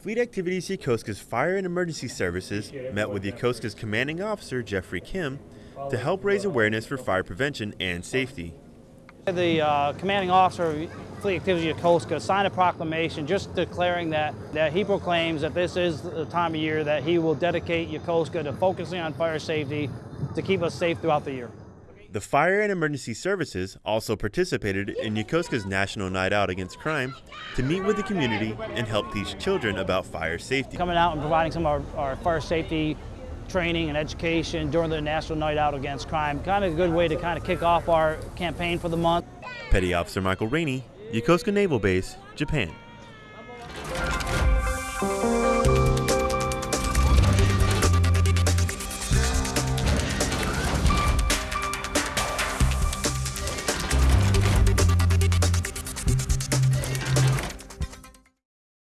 Fleet Activities Yokosuka's Fire and Emergency Services met with Yokosuka's commanding officer, Jeffrey Kim, to help raise awareness for fire prevention and safety. The uh, commanding officer of Fleet Activities Yokosuka signed a proclamation just declaring that, that he proclaims that this is the time of year that he will dedicate Yokosuka to focusing on fire safety to keep us safe throughout the year. The Fire and Emergency Services also participated in Yokosuka's National Night Out Against Crime to meet with the community and help teach children about fire safety. Coming out and providing some of our, our fire safety training and education during the National Night Out Against Crime. Kind of a good way to kind of kick off our campaign for the month. Petty Officer Michael Rainey, Yokosuka Naval Base, Japan.